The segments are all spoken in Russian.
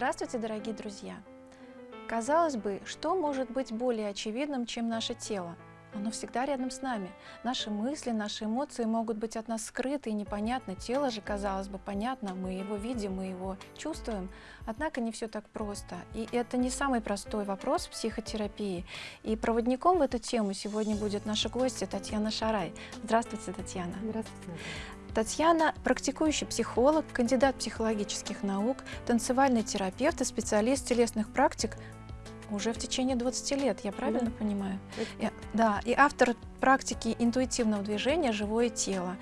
Здравствуйте, дорогие друзья! Казалось бы, что может быть более очевидным, чем наше тело? Оно всегда рядом с нами. Наши мысли, наши эмоции могут быть от нас скрыты и непонятны. Тело же, казалось бы, понятно, мы его видим, мы его чувствуем. Однако не все так просто. И это не самый простой вопрос в психотерапии. И проводником в эту тему сегодня будет наша гостья Татьяна Шарай. Здравствуйте, Татьяна. Здравствуйте. Татьяна – практикующий психолог, кандидат психологических наук, танцевальный терапевт и специалист телесных практик уже в течение 20 лет, я правильно да. понимаю? И, да, и автор практики интуитивного движения «Живое тело».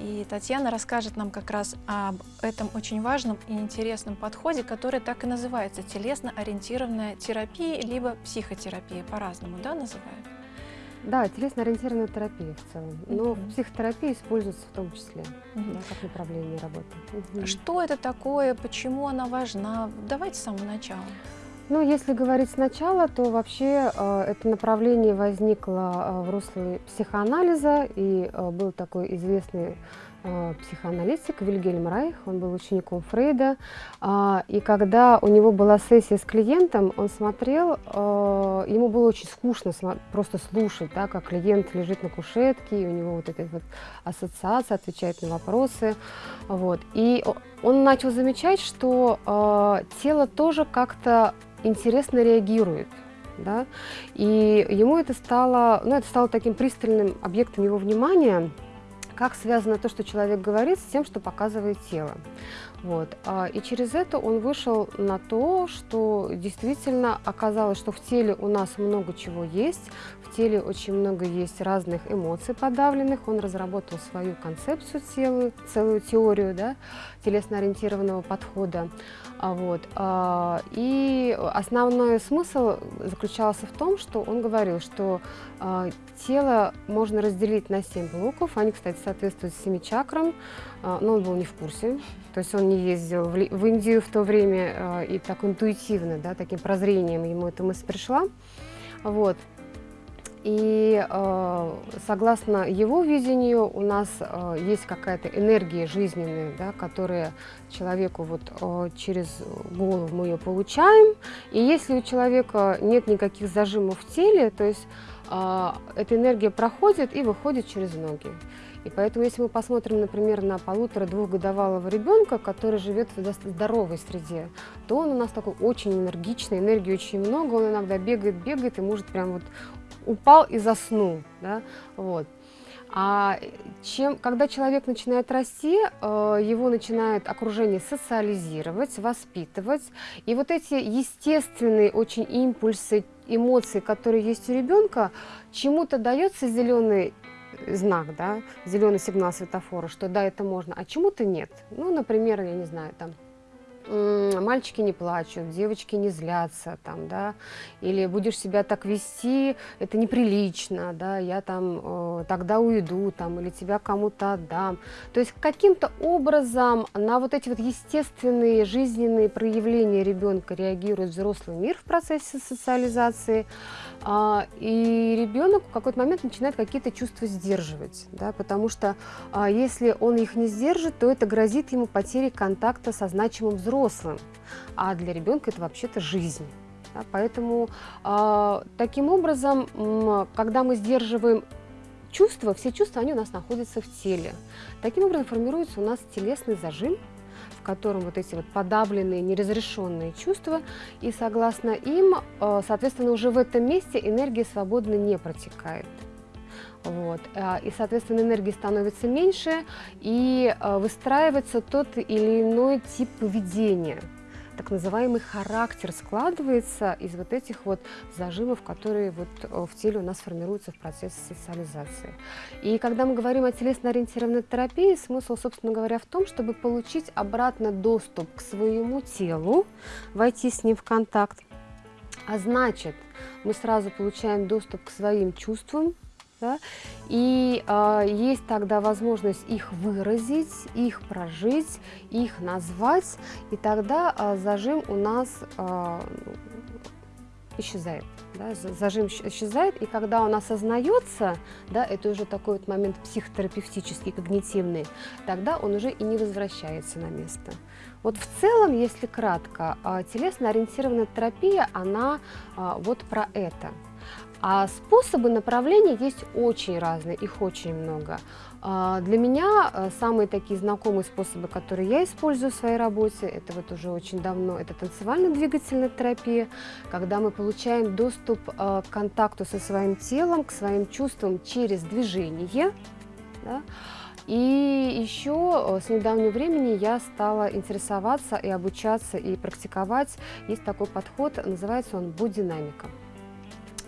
И Татьяна расскажет нам как раз об этом очень важном и интересном подходе, который так и называется телесно-ориентированная терапия, либо психотерапия, по-разному да, называют? Да, телесно-ориентированная терапия в целом. Но mm -hmm. психотерапия используется в том числе, mm -hmm. да, как направление работы. Mm -hmm. Что это такое, почему она важна? Давайте с самого начала. Ну, если говорить сначала, то вообще э, это направление возникло э, в русле психоанализа, и э, был такой известный психоаналитик Вильгельм Райх, он был учеником Фрейда, э, и когда у него была сессия с клиентом, он смотрел, э, ему было очень скучно просто слушать, да, как клиент лежит на кушетке, и у него вот эта вот ассоциация, отвечает на вопросы, вот, и он начал замечать, что э, тело тоже как-то интересно реагирует. Да? И ему это стало, ну, это стало таким пристальным объектом его внимания, как связано то, что человек говорит, с тем, что показывает тело. Вот. А, и через это он вышел на то, что действительно оказалось, что в теле у нас много чего есть, в теле очень много есть разных эмоций подавленных. Он разработал свою концепцию целую, целую теорию да, телесно-ориентированного подхода. А, вот. А, и основной смысл заключался в том, что он говорил, что тело можно разделить на семь блоков. Они, кстати, соответствуют семи чакрам, но он был не в курсе. То есть он не ездил в Индию в то время и так интуитивно, да, таким прозрением ему эта мысль пришла. Вот. И э, согласно его видению у нас есть какая-то энергия жизненная, да, которая человеку вот через голову мы ее получаем. И если у человека нет никаких зажимов в теле, то есть эта энергия проходит и выходит через ноги. И поэтому, если мы посмотрим, например, на полутора-двухгодовалого ребенка, который живет в здоровой среде, то он у нас такой очень энергичный, энергии очень много, он иногда бегает, бегает и может прям вот упал и заснул. Да? Вот. А чем, когда человек начинает расти, э, его начинает окружение социализировать, воспитывать. И вот эти естественные очень импульсы, эмоции, которые есть у ребенка, чему-то дается зеленый знак, да, зеленый сигнал светофора, что да, это можно, а чему-то нет. Ну, например, я не знаю, там, мальчики не плачут, девочки не злятся, там, да, или будешь себя так вести, это неприлично, да, я там э, тогда уйду, там, или тебя кому-то отдам. То есть каким-то образом на вот эти вот естественные жизненные проявления ребенка реагирует взрослый мир в процессе социализации, э, и ребенок в какой-то момент начинает какие-то чувства сдерживать, да, потому что э, если он их не сдержит, то это грозит ему потерей контакта со значимым взрослым, взрослым, а для ребенка это вообще-то жизнь. Поэтому э, таким образом, когда мы сдерживаем чувства, все чувства, они у нас находятся в теле. Таким образом формируется у нас телесный зажим, в котором вот эти вот подавленные, неразрешенные чувства, и согласно им, э, соответственно, уже в этом месте энергия свободно не протекает. Вот. А, и, соответственно, энергии становится меньше, и а, выстраивается тот или иной тип поведения. Так называемый характер складывается из вот этих вот зажимов, которые вот э, в теле у нас формируются в процессе социализации. И когда мы говорим о телесно-ориентированной терапии, смысл, собственно говоря, в том, чтобы получить обратно доступ к своему телу, войти с ним в контакт, а значит, мы сразу получаем доступ к своим чувствам, да? И э, есть тогда возможность их выразить, их прожить, их назвать, и тогда э, зажим у нас э, исчезает. Да, зажим исчезает, и когда он осознается, да, это уже такой вот момент психотерапевтический, когнитивный, тогда он уже и не возвращается на место. Вот в целом, если кратко, телесно-ориентированная терапия, она вот про это. А способы направления есть очень разные, их очень много. А, для меня э, самые такие знакомые способы, которые я использую в своей работе, это вот уже очень давно, это танцевально-двигательная терапия, когда мы получаем доступ э, к контакту со своим телом, к своим чувствам через движение. Да? И еще э, с недавнего времени я стала интересоваться и обучаться, и практиковать. Есть такой подход, называется он бодинамика. А,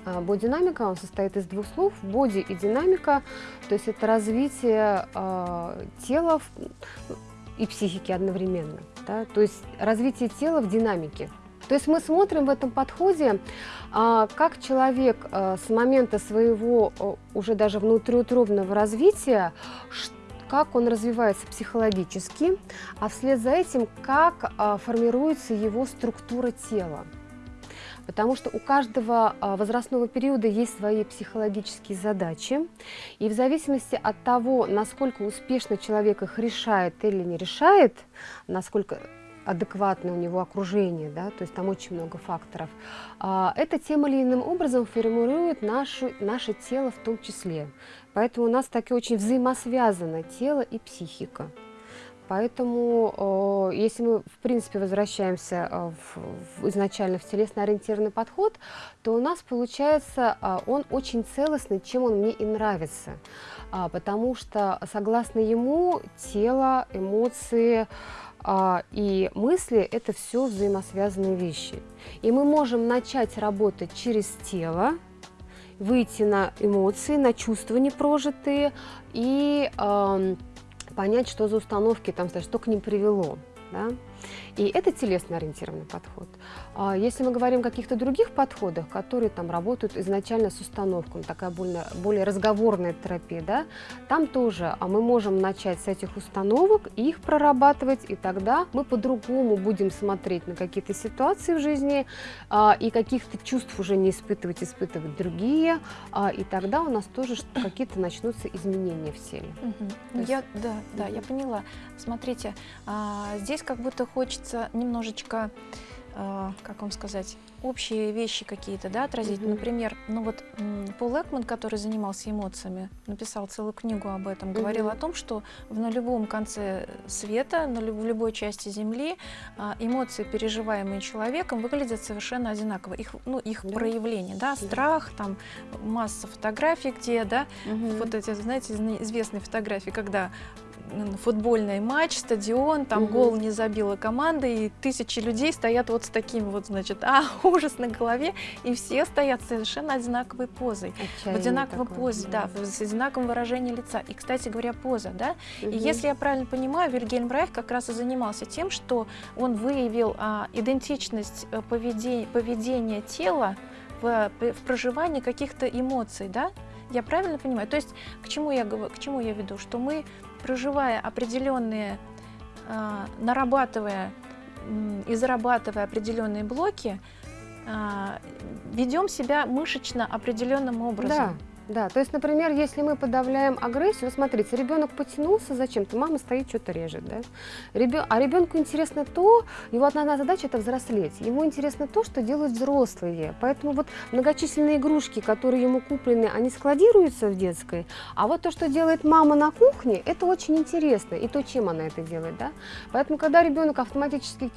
бодинамика, он состоит из двух слов, боди и динамика, то есть это развитие э, тела и психики одновременно, да? то есть развитие тела в динамике. То есть мы смотрим в этом подходе, э, как человек с момента своего уже даже внутриутробного развития, как он развивается психологически, а вслед за этим, как формируется его структура тела потому что у каждого а, возрастного периода есть свои психологические задачи, и в зависимости от того, насколько успешно человек их решает или не решает, насколько адекватное у него окружение, да, то есть там очень много факторов, а, это тем или иным образом формирует нашу, наше тело в том числе. Поэтому у нас так и очень взаимосвязано тело и психика. Поэтому, если мы, в принципе, возвращаемся э, в, в изначально в телесно-ориентированный подход, то у нас получается, а, он очень целостный, чем он мне и нравится. А, потому что, согласно ему, тело, эмоции, а, и мысли – это все взаимосвязанные вещи. И мы можем начать работать через тело, выйти на эмоции, на чувства непрожитые и понять, что за установки там, что к ним привело. Да? И это телесно-ориентированный подход. А если мы говорим о каких-то других подходах, которые там работают изначально с установкой, такая более, более разговорная терапия, да, там тоже а мы можем начать с этих установок, их прорабатывать, и тогда мы по-другому будем смотреть на какие-то ситуации в жизни, а, и каких-то чувств уже не испытывать, испытывать другие, и тогда у нас тоже какие-то начнутся изменения в теле. Угу. Есть... Я, да, да, я поняла. Смотрите, здесь как будто хочется немножечко, э, как вам сказать, общие вещи какие-то, да, отразить. Mm -hmm. Например, ну вот Пол Экман, который занимался эмоциями, написал целую книгу об этом, говорил mm -hmm. о том, что на любом конце света, на люб в любой части Земли а, эмоции, переживаемые человеком, выглядят совершенно одинаково. Их, ну, их yeah. проявление, да, страх, там масса фотографий, где, да, mm -hmm. вот эти, знаете, известные фотографии, когда футбольный матч, стадион, там угу. гол не забила команда, и тысячи людей стоят вот с таким вот, значит, а, ужас на голове, и все стоят совершенно одинаковой позой. Отчаяние в одинаковой такое, позе, да. да, с одинаковым выражением лица. И, кстати говоря, поза, да. Угу. И если я правильно понимаю, Вильгельм Райх как раз и занимался тем, что он выявил а, идентичность э, поведения, поведения тела в, в проживании каких-то эмоций, да? Я правильно понимаю? То есть к чему я, к чему я веду? Что мы проживая определенные, а, нарабатывая и зарабатывая определенные блоки, ведем себя мышечно определенным образом. Да. Да, то есть, например, если мы подавляем агрессию, смотрите, ребенок потянулся зачем-то, мама стоит, что-то режет, да? Ребен... А ребенку интересно то, его одна задача это взрослеть, ему интересно то, что делают взрослые, поэтому вот многочисленные игрушки, которые ему куплены, они складируются в детской, а вот то, что делает мама на кухне, это очень интересно, и то, чем она это делает, да? Поэтому, когда ребенок автоматически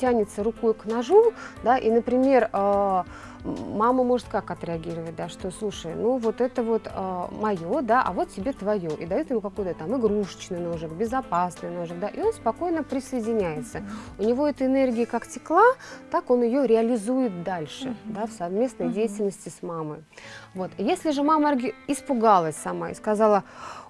тянется рукой к ножу, да, и, например, э мама может как отреагировать, да, что, слушай, ну вот это вот э, а, мое, да, а вот тебе твое, и дает ему какой-то там игрушечный ножик, безопасный ножик, да, и он спокойно присоединяется. Mm -hmm. У него эта энергия как текла, так он ее реализует дальше, mm -hmm. да, в совместной mm -hmm. деятельности с мамой. Вот. Если же мама испугалась сама и сказала,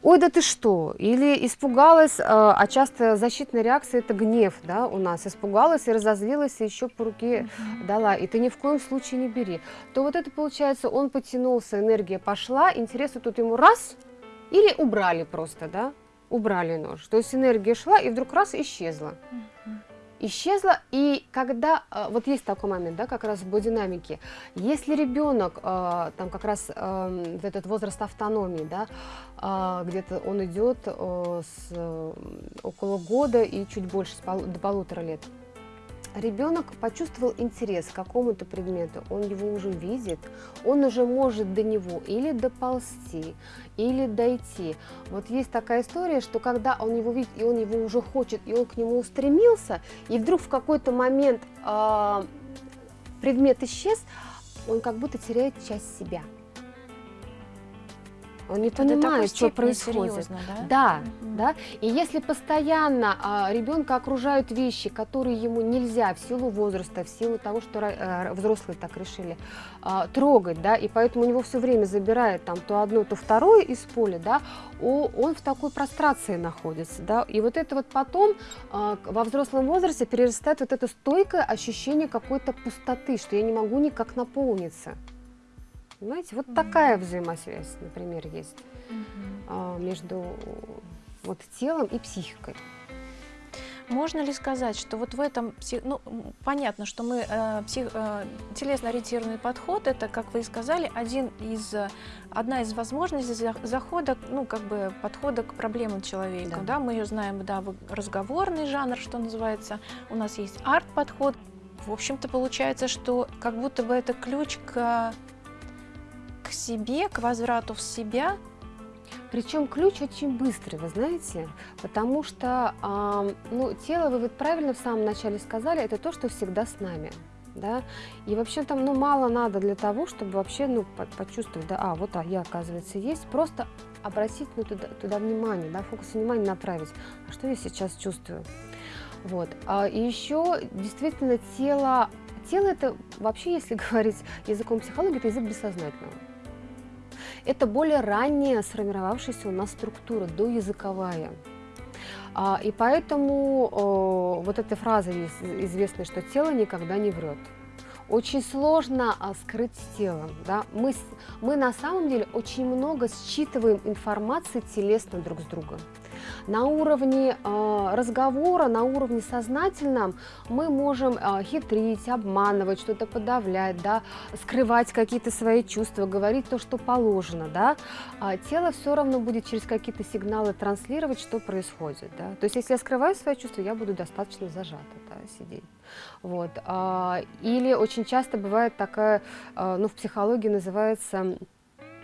ой, да ты что, или испугалась, э, а часто защитная реакция это гнев, да, у нас, испугалась и разозлилась, и еще по руке -hmm. дала, и ты ни в коем случае не бери, то вот это получается, он потянулся, энергия пошла, интересы тут ему раз, или убрали просто, да, убрали нож, то есть энергия шла и вдруг раз исчезла. -hmm. Исчезла, и когда, э, вот есть такой момент, да, как раз в бодинамике, если ребенок, э, там как раз э, этот возраст автономии, да, где-то он идет с около года и чуть больше, до полутора лет, ребенок почувствовал интерес к какому-то предмету, он его уже видит, он уже может до него или доползти, или дойти. Вот есть такая история, что когда он его видит, и он его уже хочет, и он к нему устремился, и вдруг в какой-то момент э, предмет исчез, он как будто теряет часть себя. Он не Это понимает, что происходит. да? Да, да. И если постоянно а, ребенка окружают вещи, которые ему нельзя в силу возраста, в силу того, что а, взрослые так решили, а, трогать, да, и поэтому у него все время забирает там то одно, то второе из поля, да, о, он в такой прострации находится, да. И вот это вот потом а, во взрослом возрасте перерастает вот это стойкое ощущение какой-то пустоты, что я не могу никак наполниться. Понимаете, вот mm -hmm. такая взаимосвязь, например, есть mm -hmm. между вот телом и психикой. Можно ли сказать, что вот в этом, ну, понятно, что мы, э, псих, э, телесно-ориентированный подход, это, как вы и сказали, один из, одна из возможностей захода, ну, как бы подхода к проблемам человека, да, да? мы ее знаем, да, разговорный жанр, что называется, у нас есть арт-подход, в общем-то, получается, что как будто бы это ключ к к себе, к возврату в себя. Причем ключ очень быстрый, вы знаете, потому что э, ну, тело, вы вот правильно в самом начале сказали, это то, что всегда с нами. Да? И вообще там ну, мало надо для того, чтобы вообще ну, почувствовать, да, а, вот а, я, оказывается, есть. Просто обратить ну, туда, туда внимание, да, фокус внимания направить. А что я сейчас чувствую? Вот. А, и еще действительно тело, тело это вообще, если говорить языком психологии, это язык бессознательного. Это более ранняя сформировавшаяся у нас структура, доязыковая. А, и поэтому вот эта фраза известная, что тело никогда не врет. Очень сложно а, скрыть телом. Да? Мы, мы на самом деле очень много считываем информации телесно друг с другом. На уровне э, разговора, на уровне сознательном мы можем э, хитрить, обманывать, что-то подавлять, да, скрывать какие-то свои чувства, говорить то, что положено. Да. А тело все равно будет через какие-то сигналы транслировать, что происходит. Да. То есть если я скрываю свои чувства, я буду достаточно зажата да, сидеть. Вот. Или очень часто бывает такая, ну, в психологии называется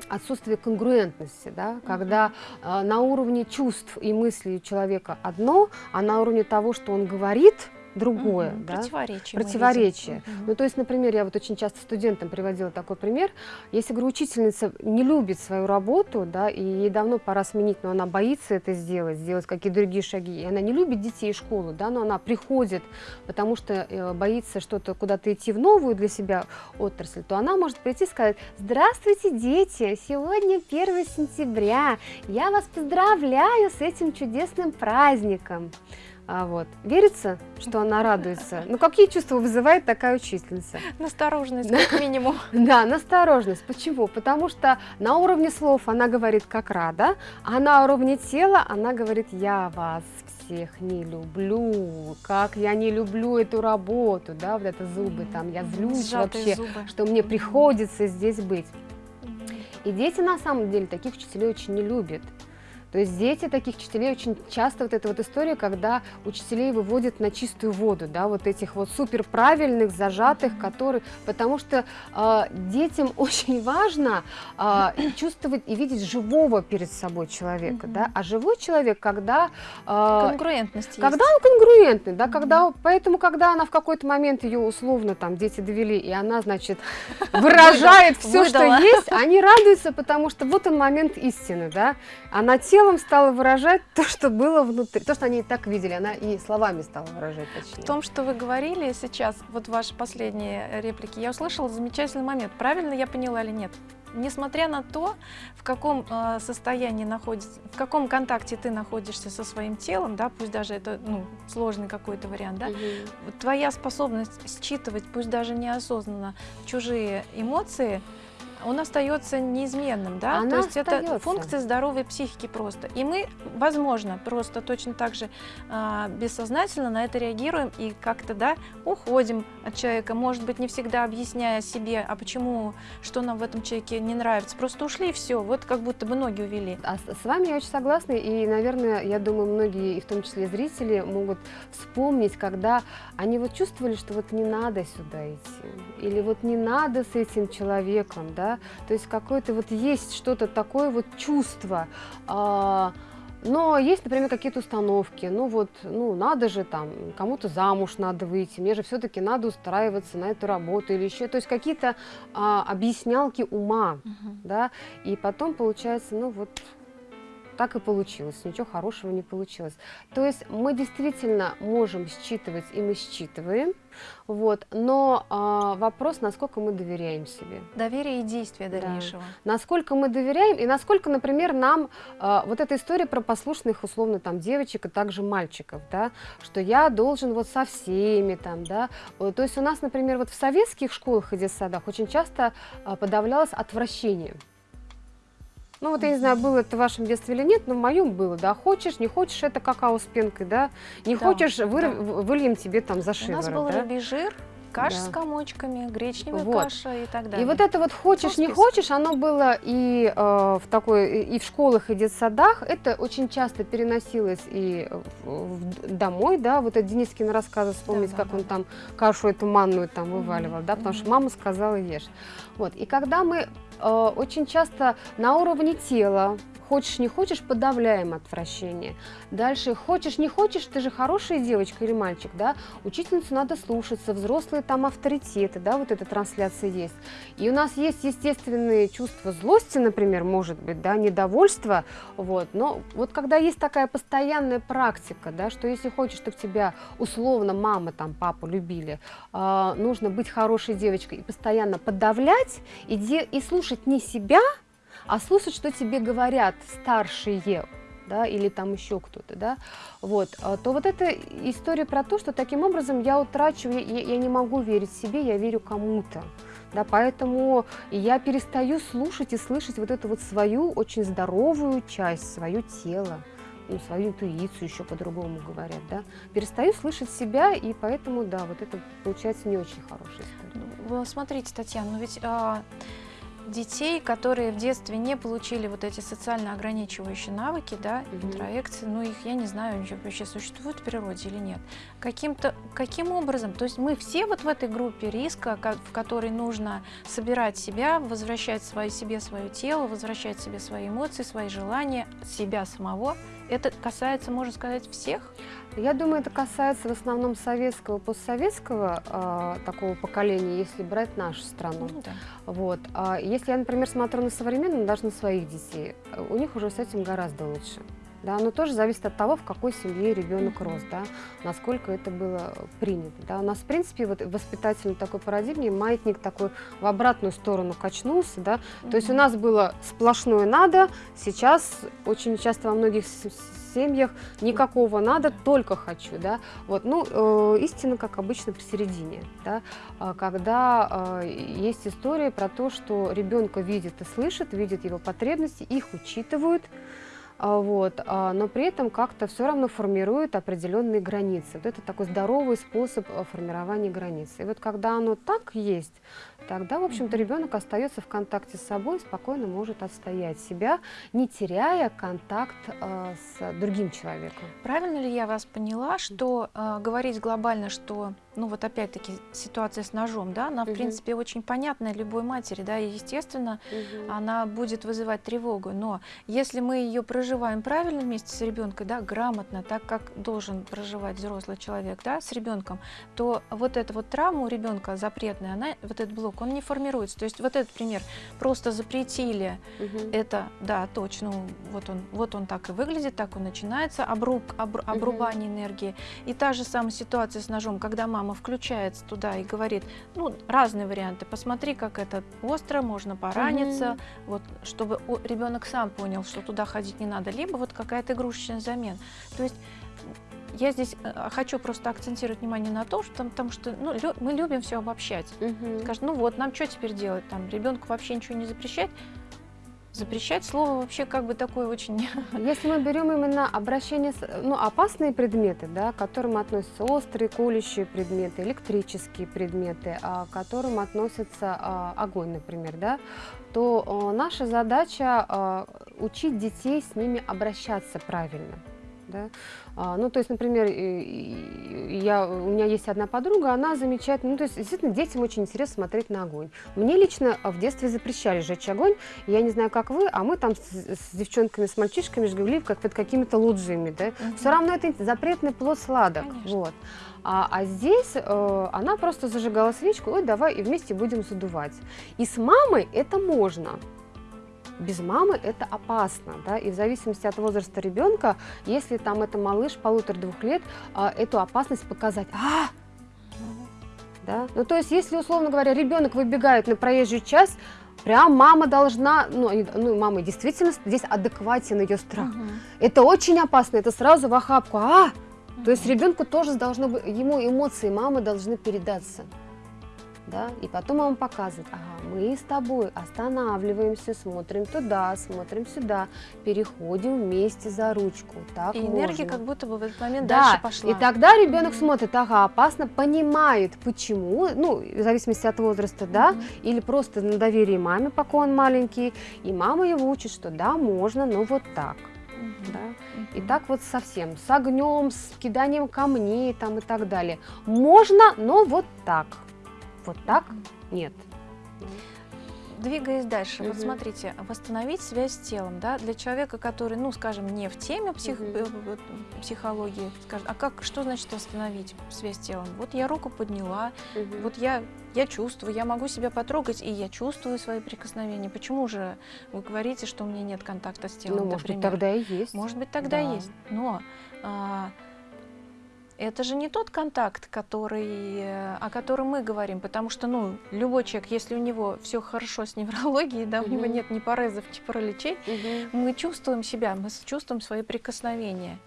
отсутствие конгруентности, да, когда э, на уровне чувств и мыслей человека одно, а на уровне того, что он говорит, другое. Угу, да? Противоречие. Противоречие. Угу. Ну, то есть, например, я вот очень часто студентам приводила такой пример. Если, говорю, учительница не любит свою работу, да, и ей давно пора сменить, но она боится это сделать, сделать какие-то другие шаги, и она не любит детей и школу, да, но она приходит, потому что э, боится что-то куда-то идти в новую для себя отрасль, то она может прийти и сказать, здравствуйте, дети, сегодня 1 сентября, я вас поздравляю с этим чудесным праздником. А вот. Верится, что она радуется? Ну, какие чувства вызывает такая учительница? Настороженность, как минимум. Да, настороженность. Почему? Потому что на уровне слов она говорит, как рада, а на уровне тела она говорит, я вас всех не люблю, как я не люблю эту работу, да, вот это зубы там, я злюсь вообще, что мне приходится здесь быть. И дети на самом деле таких учителей очень не любят. То есть дети таких учителей очень часто вот эта вот история, когда учителей выводят на чистую воду, да, вот этих вот супер правильных, зажатых, которые, потому что э, детям очень важно э, чувствовать и видеть живого перед собой человека, -hmm. да, а живой человек, когда... Э, Конгруентность Когда есть. он конгруентный, да, -hmm. когда, поэтому, когда она в какой-то момент ее условно там дети довели, и она, значит, выражает все, что есть, они радуются, потому что вот он момент истины, да, она тело телом стала выражать то, что было внутри, то, что они и так видели, она и словами стала выражать точнее. В том, что вы говорили сейчас, вот ваши последние реплики, я услышала замечательный момент. Правильно я поняла или нет? Несмотря на то, в каком э, состоянии находится, в каком контакте ты находишься со своим телом, да, пусть даже это ну, сложный какой-то вариант, да, угу. твоя способность считывать, пусть даже неосознанно, чужие эмоции, он остается неизменным, да? Она То есть это остается. функция здоровой психики просто. И мы, возможно, просто точно так же а, бессознательно на это реагируем и как-то, да, уходим от человека, может быть, не всегда объясняя себе, а почему, что нам в этом человеке не нравится. Просто ушли и все, вот как будто бы ноги увели. А с с вами я очень согласна, и, наверное, я думаю, многие, и в том числе зрители, могут вспомнить, когда они вот чувствовали, что вот не надо сюда идти, или вот не надо с этим человеком, да, то есть какое-то вот есть что-то такое вот чувство, а, но есть, например, какие-то установки, ну вот, ну надо же там, кому-то замуж надо выйти, мне же все-таки надо устраиваться на эту работу или еще, то есть какие-то а, объяснялки ума, да, и потом получается, ну вот, так и получилось, ничего хорошего не получилось. То есть мы действительно можем считывать, и мы считываем, вот, но а, вопрос, насколько мы доверяем себе. Доверие и действие Да. дальнейшего. Насколько мы доверяем, и насколько, например, нам а, вот эта история про послушных, условно, там, девочек и также мальчиков, да, что я должен вот со всеми там, да, Э, то есть у нас, например, вот в советских школах и детсадах очень часто а, подавлялось отвращение. Ну вот я не знаю, было это в вашем детстве или нет, но в моем было, да, хочешь, не хочешь, это какао с пенкой, да, не Да, хочешь, выр- да. выльем тебе там за У шиворот, нас был да. рыбий жир, каша Да. с комочками, гречневая Вот. каша и так далее. И вот это вот хочешь, не список. хочешь, оно было и э, в такой, и в школах, и детсадах. Это очень часто переносилось и в- в- домой, да, вот это Денискин рассказы вспомнить, Да, как да, он да. там кашу эту манную там вываливал, да, потому что мгм. мама сказала ешь. Вот, и когда мы э, очень часто на уровне тела, хочешь, не хочешь, подавляем отвращение. Дальше, хочешь, не хочешь, ты же хорошая девочка или мальчик, да, учительницу надо слушаться, взрослые там авторитеты, да, вот эта трансляция есть. И у нас есть естественные чувства злости, например, может быть, да, недовольства, вот, но вот когда есть такая постоянная практика, да, что если хочешь, чтобы тебя условно мама, там, папа любили, а, нужно быть хорошей девочкой и постоянно подавлять, и, де- и слушать не себя, а слушать, что тебе говорят старшие, да, или там еще кто-то, да, вот, а, то вот эта история про то, что таким образом я утрачиваю, я, я не могу верить себе, я верю кому-то, да, поэтому я перестаю слушать и слышать вот эту вот свою очень здоровую часть, свое тело, ну, свою интуицию еще по-другому говорят, да, перестаю слышать себя, и поэтому, да, вот это получается не очень хорошая история. Вы смотрите, Татьяна, ну ведь а, детей, которые в детстве не получили вот эти социально ограничивающие навыки, да, Мгм. интроекции, ну их, я не знаю, вообще существуют в природе или нет. Каким-то, каким образом, то есть мы все вот в этой группе риска, в которой нужно собирать себя, возвращать свои, себе свое тело, возвращать себе свои эмоции, свои желания, себя самого. Это касается, можно сказать, всех? Я думаю, это касается в основном советского, постсоветского а, такого поколения, если брать нашу страну. Ну да. Вот. А если я, например, смотрю на современных, даже на своих детей, э, у них уже с этим гораздо лучше. Да, но тоже зависит от того, в какой семье ребенок рос, да, насколько это было принято. Да. У нас, в принципе, вот в воспитательной такой парадигме маятник такой в обратную сторону качнулся, да, то есть у нас было сплошное надо, сейчас очень часто во многих семьях никакого надо, только хочу, да. Вот, ну, э, истина, как обычно, посередине, да, А, когда э, есть история про то, что ребенка видит и слышит, видит его потребности, их учитывают, вот, а, но при этом как-то все равно формирует определенные границы. Вот это такой здоровый способ э, формирования границ. И вот когда оно так есть, тогда, в общем-то, ребенок остается в контакте с собой, спокойно может отстоять себя, не теряя контакт э, с другим человеком. Правильно ли я вас поняла, что э, говорить глобально, что, ну вот опять-таки ситуация с ножом, да, она в Мгм. принципе очень понятная любой матери, да, и естественно она будет вызывать тревогу, но если мы ее проживаем правильно вместе с ребенком, да, грамотно, так как должен проживать взрослый человек, да, с ребенком, то вот эта вот травма у ребенка запретная, она, вот этот блок, он не формируется. То есть вот этот пример, просто запретили Мгм. это, да, точно, вот он, вот он так и выглядит, так он начинается, обруб, обр- обрубание энергии. И та же самая ситуация с ножом, когда мама включается туда и говорит, ну, разные варианты, посмотри, как это остро, можно пораниться, вот, чтобы ребенок сам понял, что туда ходить не надо, либо вот какая-то игрушечная замена. То есть я здесь э, хочу просто акцентировать внимание на том, что, потому что ну, лю, мы любим все обобщать. Мгм. Скажет, ну вот, нам что теперь делать? Там ребенку вообще ничего не запрещать. Запрещать слово вообще как бы такое очень... Если мы берем именно обращение, ну, опасные предметы, да, к которым относятся острые, колющие предметы, электрические предметы, а, к которым относится а, огонь, например, да, то а, наша задача учить детей с ними обращаться правильно. Да? А, ну, то есть, например, я, у меня есть одна подруга, она замечательно, ну, то есть, действительно, детям очень интересно смотреть на огонь. Мне лично а, в детстве запрещали жечь огонь, я не знаю, как вы, а мы там с, с девчонками, с мальчишками жгли как под какими-то лоджиями, да? Мгм. Все равно это запретный плод сладок, Конечно. вот. А, а здесь э, она просто зажигала свечку, ой, давай и вместе будем задувать. И с мамой это можно. Без мамы это опасно, да, и в зависимости от возраста ребенка, если там это малыш полутора-двух лет, а, эту опасность показать. А, да? Ну, то есть, если, условно говоря, ребенок выбегает на проезжую часть, прям мама должна, ну, ну, мама действительно здесь адекватен ее страх. Мгм. Это очень опасно, это сразу в охапку. А, то есть ребенку тоже должно быть, ему эмоции мамы должны передаться. Да? И потом мама показывает, ага, мы с тобой останавливаемся, смотрим туда, смотрим сюда, переходим вместе за ручку. Так И энергия можно. как будто бы в этот момент Да, дальше пошла. и тогда ребенок Мгм. смотрит, ага, опасно, понимает, почему, ну, в зависимости от возраста, да, Мгм. или просто на доверии маме, пока он маленький, и мама его учит, что да, можно, но вот так, да. И так вот совсем, с огнем, с киданием камней там и так далее. Можно, но вот так. Вот так нет. Двигаясь дальше, вот Мгм. смотрите, восстановить связь с телом, да, для человека, который, ну, скажем, не в теме псих- э, психологии, скажем, а как, что значит восстановить связь с телом? Вот я руку подняла, вот я, я чувствую, я могу себя потрогать, и я чувствую свои прикосновения. Почему же вы говорите, что у меня нет контакта с телом, ну, может быть, например? тогда и есть. Может быть, тогда Да. есть. Но а, это же не тот контакт, который, о котором мы говорим, потому что, ну, любой человек, если у него все хорошо с неврологией, да, у него нет ни порезов, ни параличей, мы чувствуем себя, мы чувствуем свои прикосновения.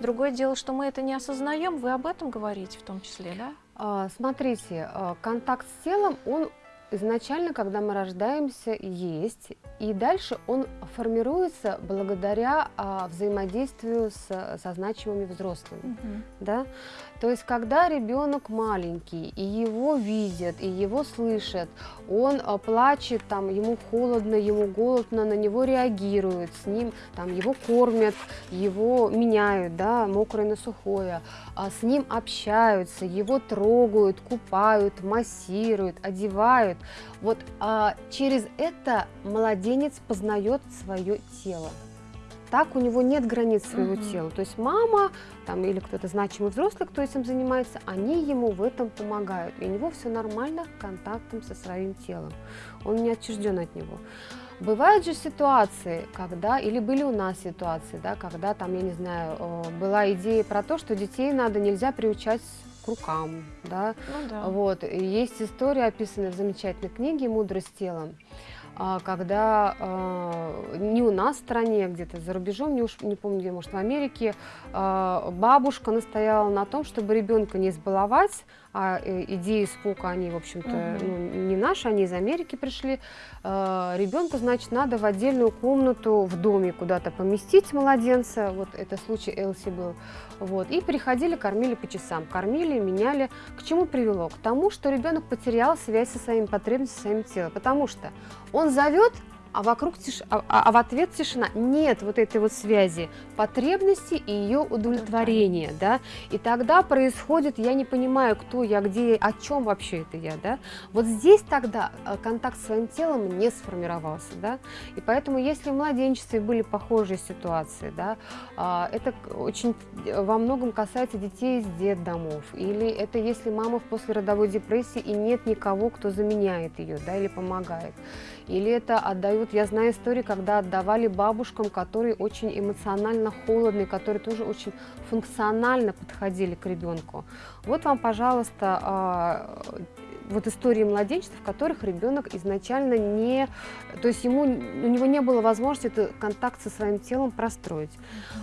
Другое дело, что мы это не осознаем, вы об этом говорите в том числе, да? А, Смотрите, а, контакт с телом, он изначально, когда мы рождаемся, есть, и дальше он формируется благодаря а, взаимодействию с, со значимыми взрослыми. Да? То есть, когда ребенок маленький, и его видят, и его слышат, он а, плачет, там, ему холодно, ему голодно, на него реагируют, с ним там, его кормят, его меняют, да, мокрое на сухое, а, с ним общаются, его трогают, купают, массируют, одевают. Вот а, через это младенец познает свое тело. Так у него нет границ своего Мгм. тела. То есть мама там, или кто-то значимый взрослый, кто этим занимается, они ему в этом помогают. И у него все нормально контактом со своим телом. Он не отчужден от него. Бывают же ситуации, когда, или были у нас ситуации, да, когда там, я не знаю, э, была идея про то, что детей надо, нельзя приучать к рукам, да, Ну да. вот, и есть история, описанная в замечательной книге «Мудрость телом», когда э, не у нас в стране, где-то за рубежом, не, уж, не помню, где, может, в Америке, бабушка настояла на том, чтобы ребенка не избаловать, а э, идеи Спока, они, в общем-то, Мгм. ну, не наши, они из Америки пришли. Э, ребенку, значит, надо в отдельную комнату в доме куда-то поместить младенца, вот это случай Элси был, вот, и приходили, кормили по часам, кормили, меняли. К чему привело? К тому, что ребенок потерял связь со своими потребностями, со своим телом, потому что он зовет, а вокруг тиш... а, а- а в ответ тишина. Нет вот этой вот связи потребности и ее удовлетворения, да. И тогда происходит, я не понимаю, кто я, где, о чем вообще это я, да. Вот здесь тогда э, контакт с своим телом не сформировался, да. И поэтому, если в младенчестве были похожие ситуации, да, а, это очень э, во многом касается детей из детдомов. Или это если мама в послеродовой депрессии и нет никого, кто заменяет ее, да, или помогает. Или это отдают, я знаю истории, когда отдавали бабушкам, которые очень эмоционально холодные, которые тоже очень функционально подходили к ребенку. Вот вам, пожалуйста, а, вот истории младенчества, в которых ребенок изначально не, то есть ему, у него не было возможности этот контакт со своим телом простроить.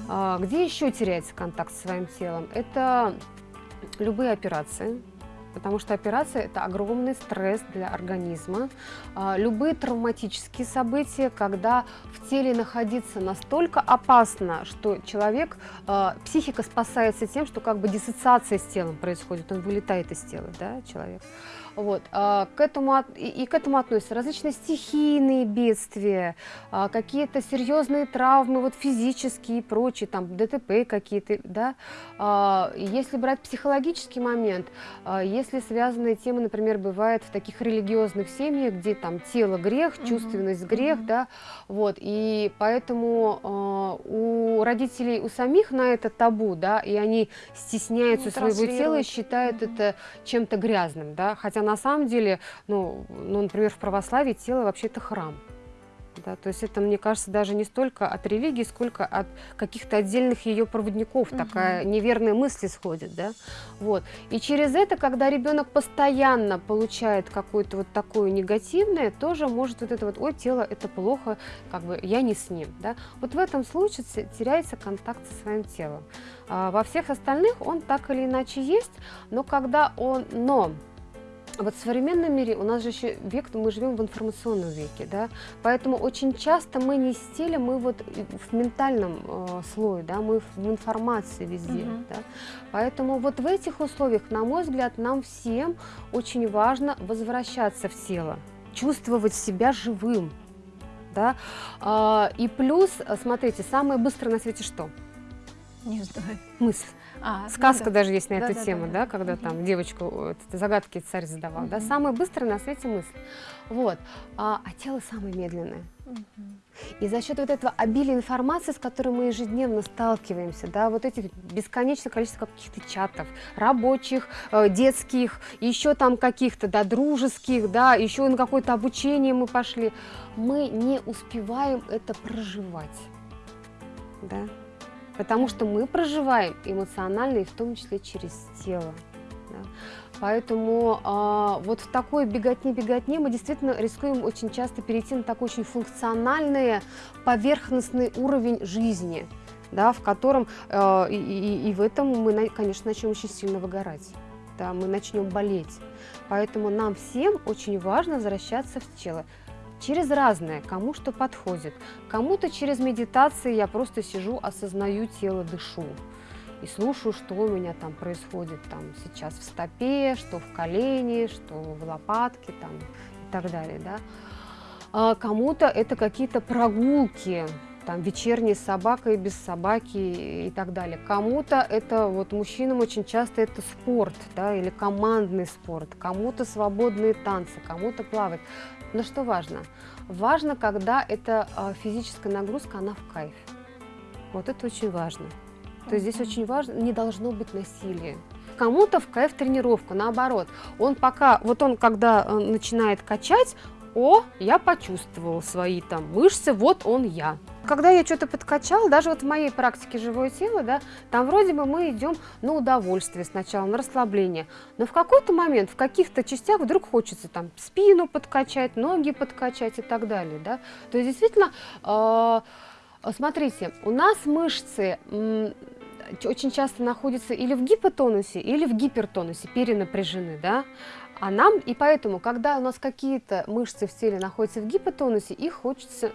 А, где еще теряется контакт со своим телом? Это любые операции, потому что операция – это огромный стресс для организма. А, любые травматические события, когда в теле находиться настолько опасно, что человек, а, психика спасается тем, что как бы диссоциация с телом происходит, он вылетает из тела, да, человек. Вот. А, к этому, и, к этому относятся различные стихийные бедствия, а, какие-то серьезные травмы, вот физические и прочие, там ДТП какие-то, да. А, если брать психологический момент, если связанные темы, например, бывают в таких религиозных семьях, где там тело грех, чувственность грех, да, вот, и поэтому у родителей, у самих на это табу, да, и они стесняются своего тела и считают это чем-то грязным, да, хотя на самом деле, ну, ну например, в православии тело вообще это храм. Да, то есть это, мне кажется, даже не столько от религии, сколько от каких-то отдельных ее проводников. Угу. Такая неверная мысль исходит. Да? Вот. И через это, когда ребенок постоянно получает какое-то вот такое негативное, тоже может вот это вот, ой, тело это плохо, как бы я не с ним. Да? Вот в этом случае теряется контакт со своим телом. А во всех остальных он так или иначе есть, но когда он, но вот в современном мире у нас же еще век, мы живем в информационном веке, да, поэтому очень часто мы не стилем, мы вот в ментальном э, слое, да, мы в информации везде, угу. да, поэтому вот в этих условиях, на мой взгляд, нам всем очень важно возвращаться в тело, чувствовать себя живым, да, а, и плюс, смотрите, самое быстрое на свете что? Не знаю. Мысль. А, ну Сказка ну, да. даже есть на да, эту да, тему, да, да, да когда угу. там девочку загадки царь задавал. Угу. Да, самая быстрая на свете мысль. Вот. А, а тело самое медленное. Угу. И за счет вот этого обилия информации, с которой мы ежедневно сталкиваемся, да, вот этих бесконечное количество каких-то чатов, рабочих, э, детских, еще там каких-то, да, дружеских, да, еще на какое-то обучение мы пошли, мы не успеваем это проживать, да потому что мы проживаем эмоционально и в том числе через тело. Да. Поэтому э, вот в такой беготне-беготне мы действительно рискуем очень часто перейти на такой очень функциональный, поверхностный уровень жизни, да, в котором э, и, и, и в этом мы, конечно, начнем очень сильно выгорать. Да, мы начнем болеть. Поэтому нам всем очень важно возвращаться в тело через разное, кому что подходит. Кому-то через медитации я просто сижу, осознаю тело, дышу и слушаю, что у меня там происходит там сейчас в стопе, что в колене, что в лопатке там и так далее, да. А кому-то это какие-то прогулки, там вечерние с собакой, без собаки и так далее. Кому-то это, вот мужчинам очень часто это спорт, да, или командный спорт, кому-то свободные танцы, кому-то плавать. Но что важно? Важно, когда эта а, физическая нагрузка, она в кайф. Вот это очень важно. То есть здесь очень важно, не должно быть насилия. Кому-то в кайф тренировка, наоборот. Он пока, вот он когда э, начинает качать, о, я почувствовал свои там мышцы, вот он я. Когда я что-то подкачала, даже вот в моей практике живое тело, да, там вроде бы мы идем на удовольствие сначала, на расслабление, но в какой-то момент, в каких-то частях вдруг хочется там спину подкачать, ноги подкачать и так далее, да. То есть действительно, э, смотрите, у нас мышцы очень часто находятся или в гипотонусе, или в гипертонусе, перенапряжены, да, а нам, и поэтому, когда у нас какие-то мышцы в теле находятся в гипотонусе, их хочется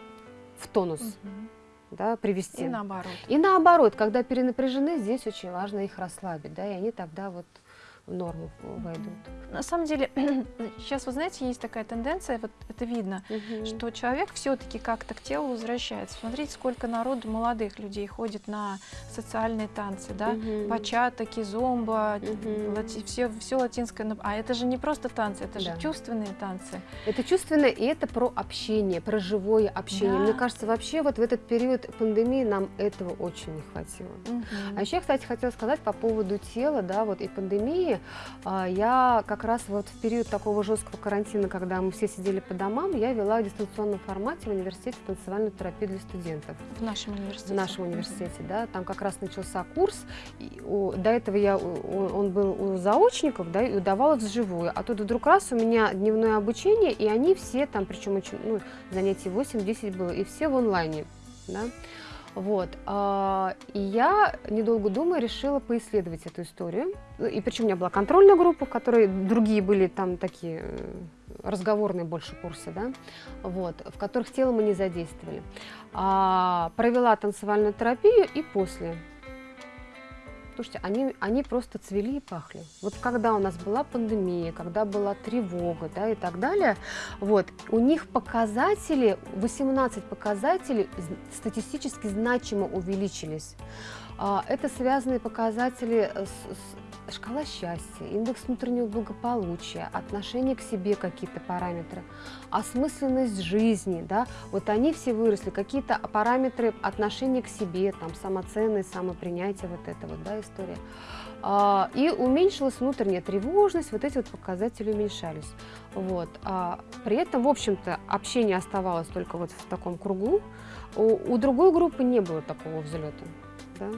в тонус угу. да, привести. И наоборот. И наоборот, когда перенапряжены, здесь очень важно их расслабить, да, и они тогда вот в норму войдут. На самом деле, сейчас, вы знаете, есть такая тенденция, вот это видно, угу. что человек все-таки как-то к телу возвращается. Смотрите, сколько народу, молодых людей ходит на социальные танцы, да, угу. бачата, кизомба, угу. лати, все, все латинское. А это же не просто танцы, это да. же чувственные танцы. Это чувственное, и это про общение, про живое общение. Да. Мне кажется, вообще вот в этот период пандемии нам этого очень не хватило. Угу. А еще, кстати, хотела сказать по поводу тела, да, вот и пандемии, обучение, а, я как раз вот в период такого жесткого карантина, когда мы все сидели по домам, я вела в дистанционном формате в университете танцевальную терапию для студентов. В нашем университете? В нашем университете, да. Там как раз начался курс. И, у, до этого я, у, он был у заочников, да, и удавалось вживую. А тут вдруг раз у меня дневное обучение, и они все там, причем очень, ну, занятий 8-10 было, и все в онлайне, да. Вот. А, и я, недолго думая, решила поисследовать эту историю. И причем у меня была контрольная группа, в которой другие были там такие э, разговорные больше курсы, да, вот, в которых тело мы не задействовали. А, провела танцевальную терапию и после Слушайте, они, они просто цвели и пахли. Вот когда у нас была пандемия, когда была тревога да, и так далее, вот, у них показатели, 18 показателей статистически значимо увеличились. А, это связанные показатели с, с шкала счастья, индекс внутреннего благополучия, отношение к себе какие-то параметры, осмысленность жизни, да, вот они все выросли, какие-то параметры отношения к себе, там, самоценность, самопринятие, вот это вот, да, история. А, и уменьшилась внутренняя тревожность, вот эти вот показатели уменьшались. Вот. А при этом, в общем-то, общение оставалось только вот в таком кругу. У, у другой группы не было такого взлета. Да?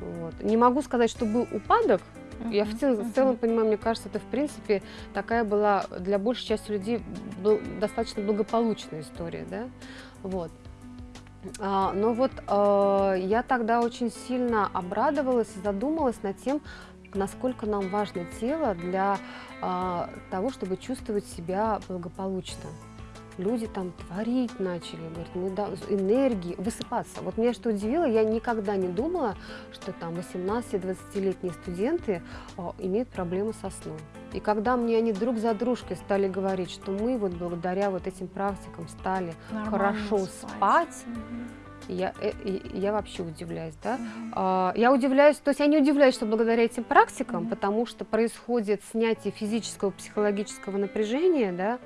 Вот. Не могу сказать, что был упадок, я в целом, в целом понимаю, мне кажется, это в принципе такая была для большей части людей был, достаточно благополучная история, да, вот. А, но вот а, я тогда очень сильно обрадовалась и задумалась над тем, насколько нам важно тело для а, того, чтобы чувствовать себя благополучно люди там творить начали, говорят, мы да, энергии, высыпаться. Вот меня что удивило, я никогда не думала, что там 18-20-летние студенты о, а, имеют проблемы со сном. И когда мне они друг за дружкой стали говорить, что мы вот благодаря вот этим практикам стали Нормально хорошо спать, спать угу. я, э, я вообще удивляюсь, да. Угу. Я удивляюсь, то есть я не удивляюсь, что благодаря этим практикам, угу. потому что происходит снятие физического, психологического напряжения, да,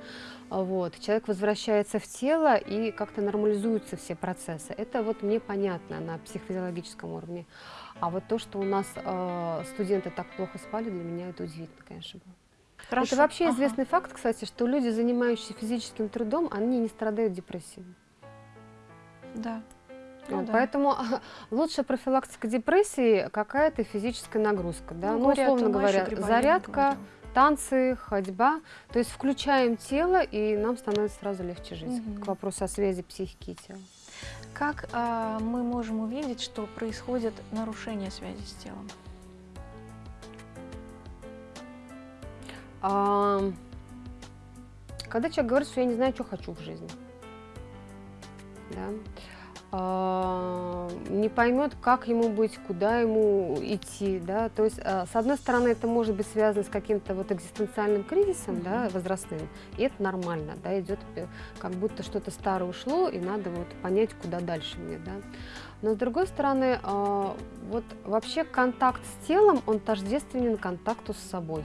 вот, человек возвращается в тело и как-то нормализуются все процессы. Это вот мне понятно на психофизиологическом уровне. А вот то, что у нас э, студенты так плохо спали, для меня это удивительно, конечно, было. Хорошо. Это вообще ага. известный факт, кстати, что люди, занимающиеся физическим трудом, они не страдают депрессией. Да. Ну, вот, да. Поэтому лучшая профилактика депрессии какая-то физическая нагрузка. Да? Ну, ну условно говоря, зарядка, танцы, ходьба. То есть включаем тело, и нам становится сразу легче жить. Угу. К вопросу о связи психики и тела. Как а, мы можем увидеть, что происходит нарушение связи с телом? А, когда человек говорит, что я не знаю, что хочу в жизни. Да? А, не поймет, как ему быть, куда ему идти, да, то есть, а, с одной стороны, это может быть связано с каким-то вот экзистенциальным кризисом, mm -hmm. да, возрастным, и это нормально, да, идет э, как будто что-то старое ушло, и надо вот понять, куда дальше мне, да. Но с другой стороны, а, вот вообще контакт с телом, он тождественен контакту с собой.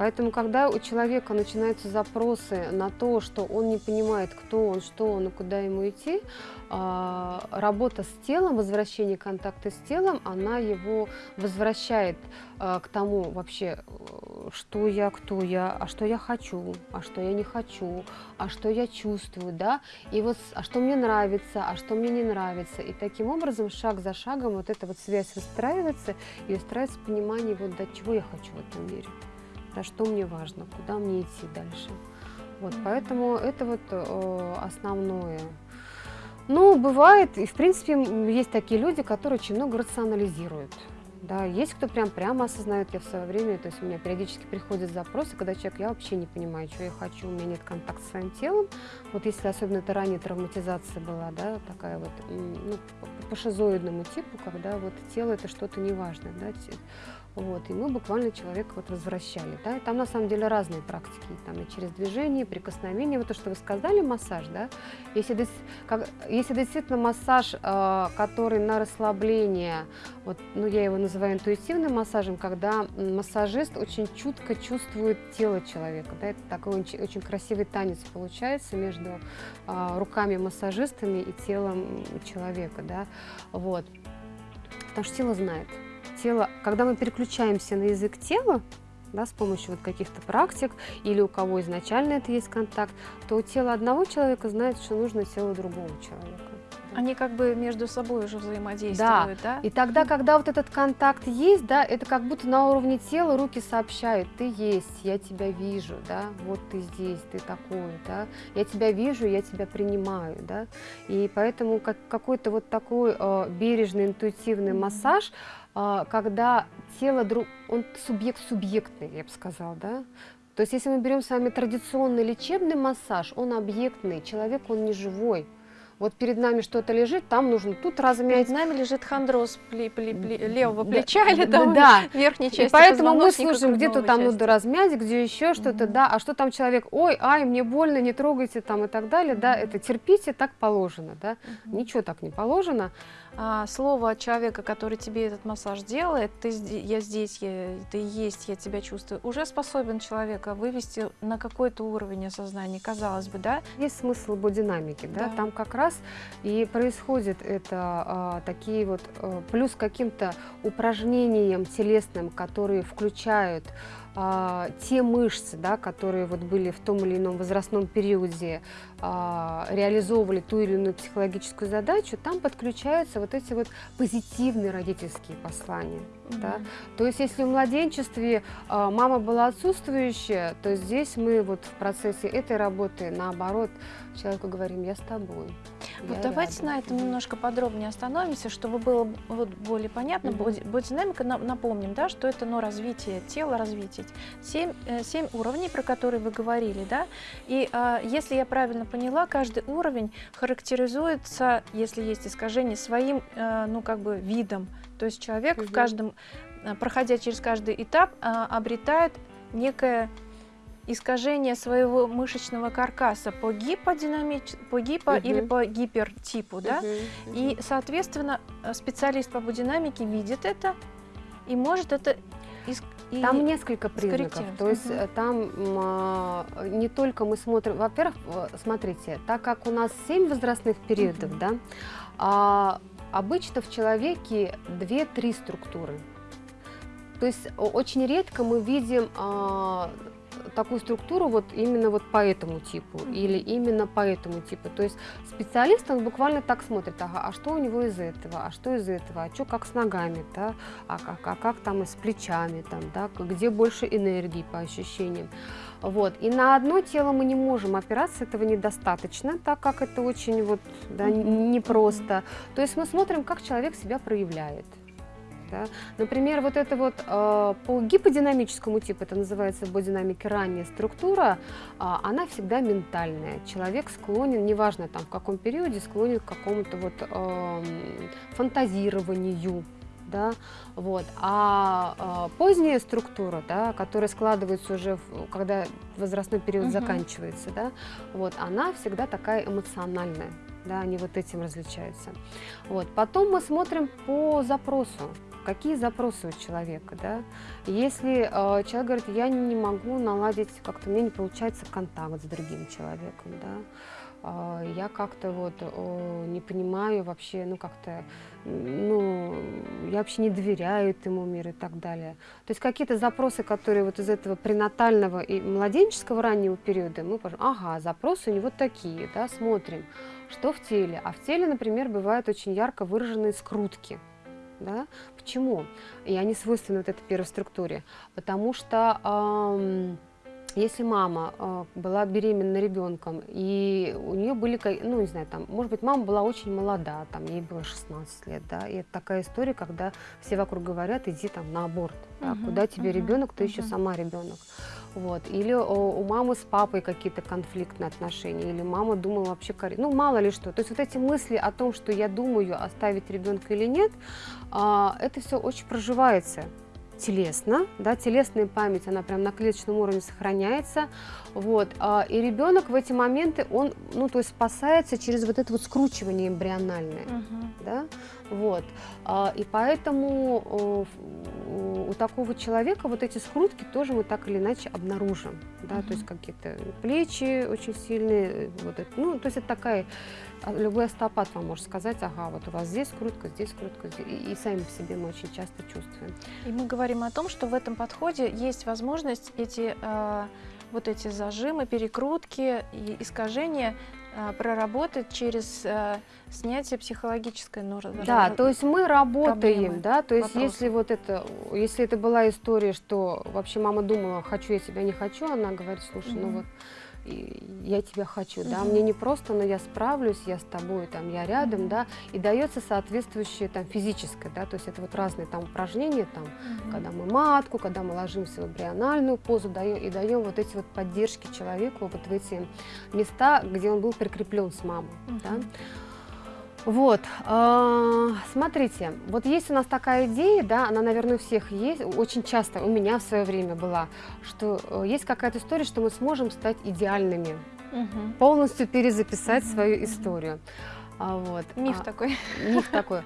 Поэтому, когда у человека начинаются запросы на то, что он не понимает, кто он, что он и куда ему идти, а, работа с телом, возвращение контакта с телом, она его возвращает а, к тому вообще, что я, кто я, а что я хочу, а что я не хочу, а что я чувствую, да, и вот, а что мне нравится, а что мне не нравится. И таким образом, шаг за шагом, вот эта вот связь выстраивается, и выстраивается понимание, вот до чего я хочу в этом мире да, что мне важно, куда мне идти дальше. Вот, поэтому это вот э, основное. Ну, бывает, и в принципе есть такие люди, которые очень много рационализируют. Да, есть кто прям прямо осознает, я в свое время, то есть у меня периодически приходят запросы, когда человек, я вообще не понимаю, что я хочу, у меня нет контакта с своим телом. Вот если особенно это ранее травматизация была, да, такая вот, ну, по шизоидному типу, когда вот тело это что-то неважное, да, вот, и мы буквально человека вот возвращали. Да? И там на самом деле разные практики. Там и через движение, прикосновение. Вот то, что вы сказали, массаж. Да? Если, как, если действительно массаж, э, который на расслабление, вот, ну, я его называю интуитивным массажем, когда массажист очень чутко чувствует тело человека. Да? Это такой очень, очень красивый танец получается между э, руками массажистами и телом человека. Да? Вот. Потому что тело знает тело, когда мы переключаемся на язык тела, да, с помощью вот каких-то практик, или у кого изначально это есть контакт, то тело одного человека знает, что нужно тело другого человека. Они как бы между собой уже взаимодействуют, да? да? И тогда, когда вот этот контакт есть, да, это как будто на уровне тела руки сообщают, ты есть, я тебя вижу, да, вот ты здесь, ты такой, да, я тебя вижу, я тебя принимаю, да, и поэтому как, какой-то вот такой э, бережный, интуитивный массаж, э, когда тело, друг, он субъект-субъектный, я бы сказала, да, то есть если мы берем с вами традиционный лечебный массаж, он объектный, человек, он не живой, вот перед нами что-то лежит, там нужно тут размять. Перед нами лежит хондроз пли, пли, пли, левого плеча да, или там да. верхней части И поэтому мы слушаем, где-то там части. надо размять, где еще что-то, Мгм. да, а что там человек, ой, ай, мне больно, не трогайте там и так далее, да, это терпите, так положено, да, Мгм. ничего так не положено. А, слово человека, который тебе этот массаж делает, ты, я здесь, я, ты есть, я тебя чувствую, уже способен человека вывести на какой-то уровень осознания, казалось бы, да? Есть смысл бодинамики, да, Да. там как раз и происходит это а, такие вот, а, плюс каким-то упражнениям телесным, которые включают а, те мышцы, да, которые вот были в том или ином возрастном периоде, реализовывали ту или иную психологическую задачу, там подключаются вот эти вот позитивные родительские послания. Да? Мгм. То есть, если в младенчестве а, мама была отсутствующая, то здесь мы вот в процессе этой работы, наоборот, человеку говорим, я с тобой. Вот я давайте рядом». на этом немножко подробнее остановимся, чтобы было вот более понятно. Мгм. Боди- Бодинамика, на- напомним, да, что это ну, развитие тела, развитие. Семь, э, семь уровней, про которые вы говорили, да, и а, если я правильно поняла, каждый уровень характеризуется, если есть искажение, своим, э, ну, как бы видом. То есть человек в Мгм. каждом, э, проходя через каждый этап, а, обретает некое искажение своего мышечного каркаса по гиподинамич... по гипо или Мгм. по гипертипу, да? Мгм, И, мгм. соответственно, э, специалист по бодинамике видит это и может это иск- и- Там несколько признаков. То есть э, там а, не только мы смотрим, во-первых, э, смотрите, так как у нас 7 возрастных периодов, Мгм. да, а, обычно в человеке 2-3 структуры. То есть очень редко мы видим а, такую структуру вот именно вот по этому типу Мгм. или именно по этому типу. То есть специалист, он буквально так смотрит, ага, а что у него из этого, а что из этого, а что как с ногами, да, а как, а как там и с плечами, там, да, где больше энергии по ощущениям. Вот. И на одно тело мы не можем опираться, этого недостаточно, так как это очень вот, да, Мгм. н- непросто. То есть мы смотрим, как человек себя проявляет. Да? Например, вот это вот э, по гиподинамическому типу, это называется в бодинамике ранняя структура, а, она всегда ментальная. Человек склонен, неважно там в каком периоде, склонен к какому-то вот эм, фантазированию, да, вот. А, а, поздняя структура, да, которая складывается уже, в- когда возрастной период Мгм. заканчивается, да, вот, она всегда такая эмоциональная, да, они вот этим различаются. Вот. Потом мы смотрим по запросу. Какие запросы у человека, да? Если э, человек говорит, я не могу наладить, как-то мне не получается контакт с другим человеком, да, а, я как-то вот э, не понимаю вообще, ну как-то, ну, я вообще не доверяю этому миру и так далее. То есть какие-то запросы, которые вот из этого пренатального и младенческого раннего периода, мы ага, запросы у него такие, да, смотрим, что в теле. А в теле, например, бывают очень ярко выраженные скрутки. Да? Почему? И они свойственны вот этой первой структуре. Потому что ам, если мама э, была беременна ребенком, и у нее были, ну, не знаю, там, может быть, мама была очень молода, там, ей было 16 лет, да, и это такая история, когда все вокруг говорят, иди там на аборт, да, куда тебе мгм, ребенок, ты еще мгм. сама ребенок. Вот. Или у мамы с папой какие-то конфликтные отношения, или мама думала вообще, ну, мало ли что. То есть вот эти мысли о том, что я думаю, оставить ребенка или нет, а, это все очень проживается телесно, да, телесная память, она прям на клеточном уровне сохраняется, вот, а, и ребенок в эти моменты, он, ну, то есть спасается через вот это вот скручивание эмбриональное, Мгм. да, вот, А, и поэтому ф- у такого человека вот эти скрутки тоже мы так или иначе обнаружим, да, Мгм. то есть какие-то плечи очень сильные, э, вот это, ну, то есть это такая, а, любой остеопат вам может сказать, ага, вот у вас здесь скрутка, здесь скрутка, здесь, и, и сами по себе мы очень часто чувствуем. И мы говорим о том, что в этом подходе есть возможность эти э, вот эти зажимы, перекрутки и искажения э, проработать через э, снятие психологической нормы. Да, то есть мы работаем, проблемы, да, то есть вопросы. если вот это, если это была история, что вообще мама думала, хочу я тебя, не хочу, она говорит, слушай, ну Мгм. вот и я тебя хочу, да, мне не просто, но я справлюсь, я с тобой, там, я рядом, да, и дается соответствующее там физическое, да, то есть это вот разные там упражнения, там, когда мы матку, когда мы ложимся в эмбриональную позу даем, и даем вот эти вот поддержки человеку вот в эти места, где он был прикреплен с мамой, да. Вот, а, смотрите, вот есть у нас такая идея, да, она, наверное, у всех есть, очень часто у меня в свое время была, что э, есть какая-то история, что мы сможем стать идеальными, Мгм. полностью перезаписать Мгм, свою историю. А, вот. Миф а, такой. миф такой.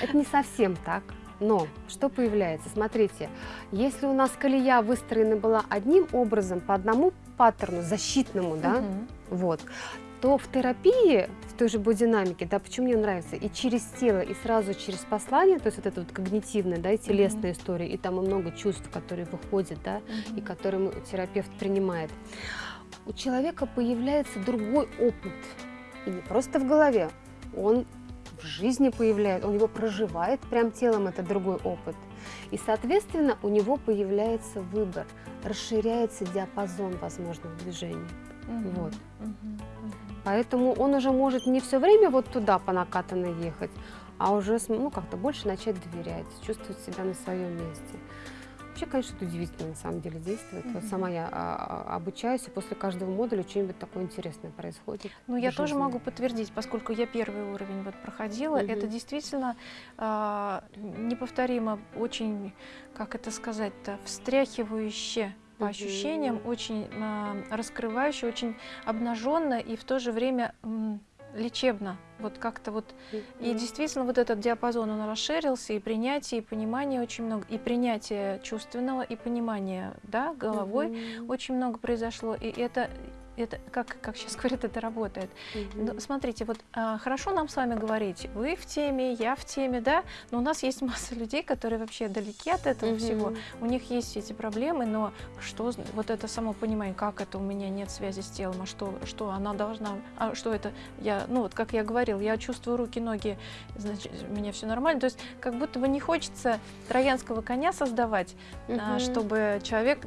Это не совсем так. Но что появляется? Смотрите, если у нас колея выстроена была одним образом, по одному паттерну, защитному, да, Мгм. вот, то в терапии, в той же бодинамике, да, почему мне нравится, и через тело, и сразу через послание, то есть вот это вот когнитивная, да, и телесная история, и там и много чувств, которые выходят, да, и Мгм. которые мы- терапевт принимает, у человека появляется другой опыт. И не просто в голове, он в жизни появляется, он его проживает прям телом, это другой опыт. И, соответственно, у него появляется выбор, расширяется диапазон возможных движений. Мгм. вот. Мгм. Мгм. Поэтому он уже может не все время вот туда по накатанной ехать, а уже ну, как-то больше начать доверять, чувствовать себя на своем месте. Вообще, конечно, это удивительно на самом деле действует. Вот Мгм. сама я а, а, обучаюсь, и после каждого модуля что-нибудь такое интересное происходит. Ну, я тоже могу подтвердить, поскольку я первый уровень вот проходила, это Мгм. действительно а, неповторимо, очень, как это сказать-то, встряхивающе по ощущениям, очень а, раскрывающе, очень обнаженно и в то же время лечебно. Вот как-то вот. И действительно вот этот диапазон, он расширился, и принятие, и понимание очень много, и принятие чувственного, и понимание, да, головой очень много произошло, и это, это как, как сейчас говорят, это работает. Мгм. Ну, смотрите, вот а, хорошо нам с вами говорить, вы в теме, я в теме, да, но у нас есть масса людей, которые вообще далеки от этого Мгм. всего, у них есть эти проблемы, но что, вот это само понимание, как это у меня нет связи с телом, а что, что она должна, а что это, я, ну вот как я говорил, я чувствую руки, ноги, значит, у меня все нормально, то есть как будто бы не хочется троянского коня создавать, а, Мгм. чтобы человек,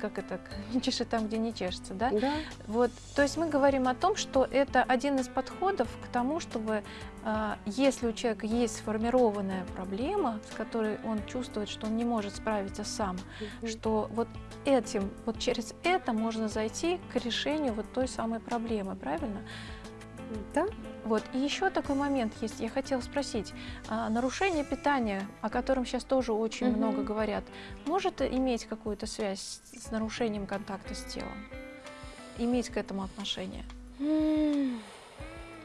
как это, не чешет там, где не чешется, да, Да. Вот, то есть мы говорим о том, что это один из подходов к тому, чтобы а, если у человека есть сформированная проблема, с которой он чувствует, что он не может справиться сам, Мгм. что вот этим, вот через это можно зайти к решению вот той самой проблемы, правильно? Да. Вот. И еще такой момент есть. Я хотела спросить. а, нарушение питания, о котором сейчас тоже очень Мгм. много говорят, может иметь какую-то связь с нарушением контакта с телом? Иметь к этому отношение?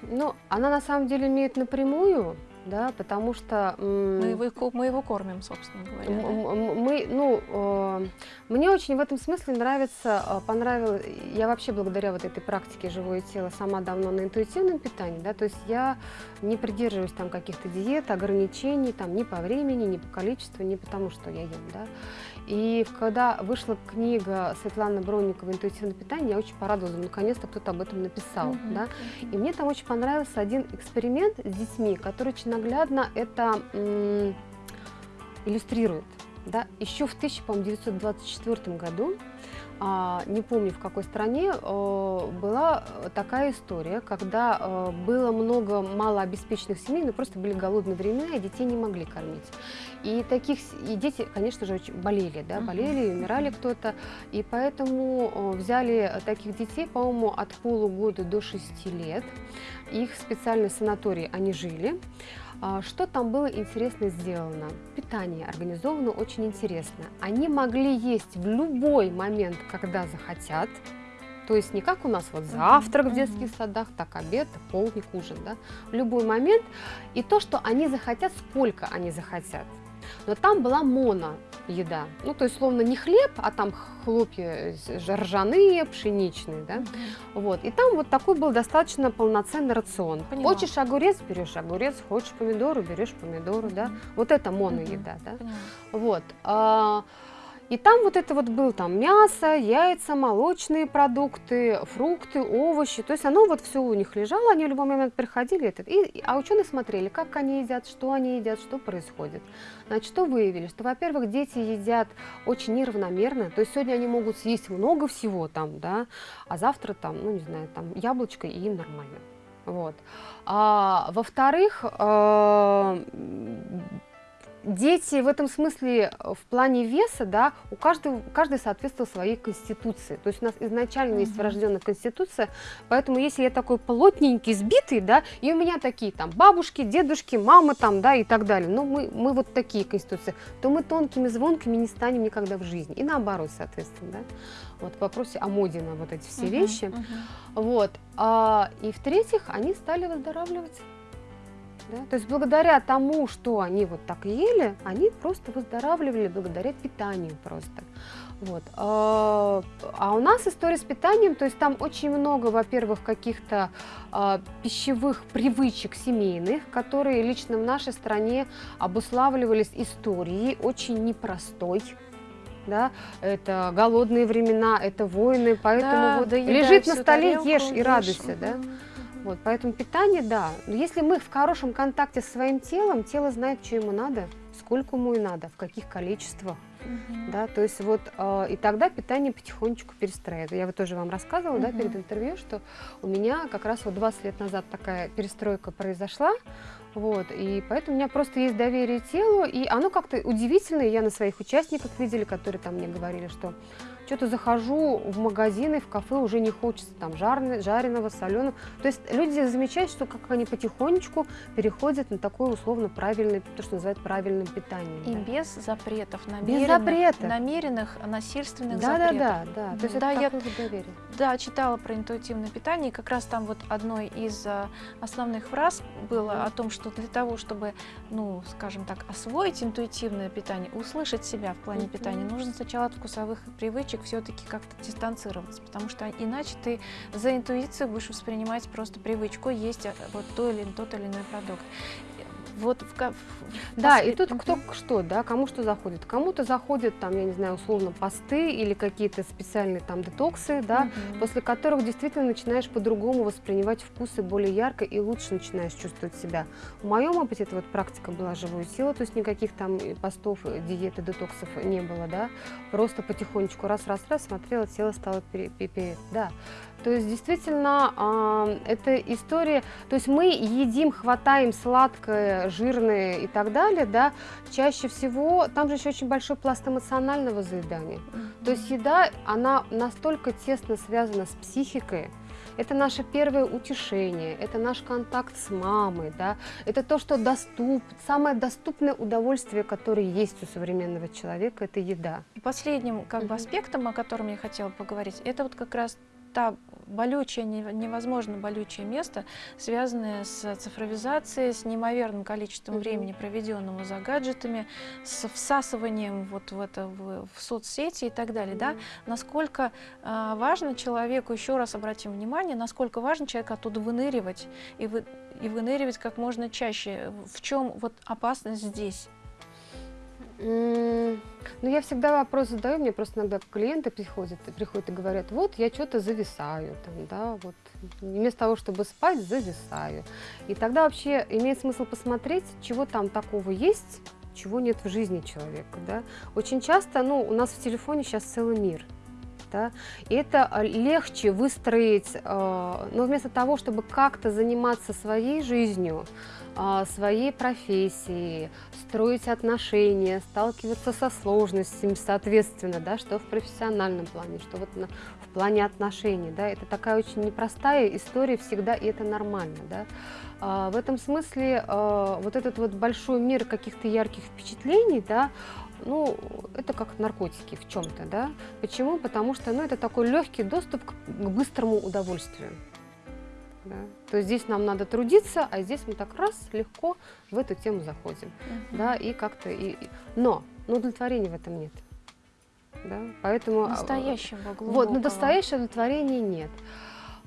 Ну, она на самом деле имеет напрямую, да, потому что... Мы его, мы его кормим, собственно говоря. да? М- м- Мы, ну, э, мне очень в этом смысле нравится, э, понравилось, я вообще благодаря вот этой практике «Живое тело» сама давно на интуитивном питании, да, то есть я не придерживаюсь там каких-то диет, ограничений, там, ни по времени, ни по количеству, ни потому, что я ем, да. И когда вышла книга Светланы Бронниковой «Интуитивное питание», я очень порадовалась, думаю, наконец-то кто-то об этом написал, Мгм, да. мгм. И мне там очень понравился один эксперимент с детьми, который очень наглядно это иллюстрирует. Да? Еще в 1924 году, а, не помню в какой стране, э, была такая история, когда э, было много малообеспеченных семей, но просто были голодные времена, и детей не могли кормить. И таких и дети, конечно же, очень болели, да, болели, умирали кто-то, и поэтому э, взяли таких детей, по-моему, от полугода до 6 лет. Их в специальной санатории они жили. А, Что там было интересно сделано? Питание организовано очень интересно. Они могли есть в любой момент, когда захотят. То есть не как у нас вот завтрак в детских садах, так обед, полдник, ужин, да? В любой момент. И то, что они захотят, сколько они захотят. Но там была моно еда. Ну, то есть, словно не хлеб, а там хлопья ржаные, пшеничные, да. Вот. И там вот такой был достаточно полноценный рацион. Поняла. Хочешь огурец, берешь огурец, хочешь помидоры, берешь помидоры, да. Вот это моноеда, да. Поняла. Вот. И там вот это вот был там мясо, яйца, молочные продукты, фрукты, овощи. То есть оно вот все у них лежало, они в любой момент приходили. Это, и, а ученые смотрели, как они едят, что они едят, что происходит. Значит, что выявили? Что, во-первых, дети едят очень неравномерно. То есть сегодня они могут съесть много всего там, да, а завтра там, ну не знаю, там яблочко и им нормально. Вот. А, во-вторых, а, дети в этом смысле э, в плане веса, да, у каждого, каждый соответствовал своей конституции. То есть у нас изначально есть врожденная конституция, поэтому если я такой плотненький, сбитый, да, и у меня такие там бабушки, дедушки, мамы там, да, и так далее, но мы, мы вот такие конституции, то мы тонкими, звонкими не станем никогда в жизни. И наоборот, соответственно, да. Вот в вопросе о моде на вот эти все Мгм, вещи. мгм. Вот. А, и в-третьих, они стали выздоравливать. Да? То есть благодаря тому, что они вот так ели, они просто выздоравливали благодаря питанию просто. Вот. А а у нас история с питанием, то есть там очень много, во-первых, каких-то а, пищевых привычек семейных, которые лично в нашей стране обуславливались историей очень непростой. Да, это голодные времена, это войны, поэтому Да, вот лежит на столе, тарелку, ешь и радуйся, да. Вот, поэтому питание, да. Но Если мы в хорошем контакте со своим телом, тело знает, что ему надо, сколько ему и надо, в каких количествах. Мгм. Да, то есть вот э, и тогда питание потихонечку перестраивается. Я вот тоже вам рассказывала, да, Мгм. перед интервью, что у меня как раз вот 20 лет назад такая перестройка произошла, вот, и поэтому у меня просто есть доверие телу, и оно как-то удивительно, и я на своих участниках видели, которые там мне говорили, что что-то захожу в магазины, в кафе, уже не хочется там жареного, жареного, соленого. То есть люди замечают, что как они потихонечку переходят на такое условно правильное, то, что называют правильным питанием. И да. без запретов, Без намеренных, запретов. намеренных насильственных Да, да, запретов. да, да. То есть Да, это я- доверие. Да, читала про интуитивное питание, и как раз там вот одной из а, основных фраз было о том, что для того, чтобы, ну, скажем так, освоить интуитивное питание, услышать себя в плане питания, нужно сначала от вкусовых привычек все-таки как-то дистанцироваться, потому что иначе ты за интуицию будешь воспринимать просто привычку есть а, вот то или тот или иной продукт. Вот в, в- Да, и тут кто что, да, кому что заходит. Кому-то заходят там, я не знаю, условно посты или какие-то специальные там детоксы, да, Мгм. после которых действительно начинаешь по-другому воспринимать вкусы более ярко и лучше начинаешь чувствовать себя. В моем опыте это вот практика была живую силу, то есть никаких там постов, диеты, детоксов не было, да, просто потихонечку раз-раз-раз смотрела, тело стало пере, пере- пере- да. То есть действительно а, это история, то есть мы едим, хватаем сладкое, жирное и так далее, да, чаще всего, там же еще очень большой пласт эмоционального заедания. То есть еда, она настолько тесно связана с психикой, это наше первое утешение, это наш контакт с мамой, да, это то, что доступ, самое доступное удовольствие, которое есть у современного человека, это еда. Последним как бы аспектом, о котором я хотела поговорить, это вот как раз та болючее, не- невозможно болючее место, связанное с цифровизацией, с неимоверным количеством времени, проведенного за гаджетами, с всасыванием вот в это в, в соцсети и так далее, да? Насколько а, важно человеку, еще раз обратим внимание, насколько важно человеку оттуда выныривать и, вы, и выныривать как можно чаще. В чем вот опасность здесь? Ну, я всегда вопрос задаю, мне просто иногда клиенты приходят, приходят и говорят, вот я что-то зависаю, там, да, вот вместо того, чтобы спать, зависаю. И тогда вообще имеет смысл посмотреть, чего там такого есть, чего нет в жизни человека, да. Очень часто, ну, у нас в телефоне сейчас целый мир, да, это а, легче выстроить, э, но вместо того, чтобы как-то заниматься своей жизнью, а, своей профессией, строить отношения, сталкиваться со сложностями, соответственно, да, что в профессиональном плане, что вот на- в плане отношений, да, это такая очень непростая история всегда, и это нормально, да. А, в этом смысле а, вот этот вот большой мир каких-то ярких впечатлений, да, ну, это как наркотики в чем-то, да. Почему? Потому что, ну, это такой легкий доступ к, к быстрому удовольствию. Да? То есть здесь нам надо трудиться, а здесь мы так раз легко в эту тему заходим. Мгм. Да, и как-то и, и- Но, но удовлетворения в этом нет. Да? Поэтому а, Настоящего, вот, глубокого. на настоящее удовлетворения нет.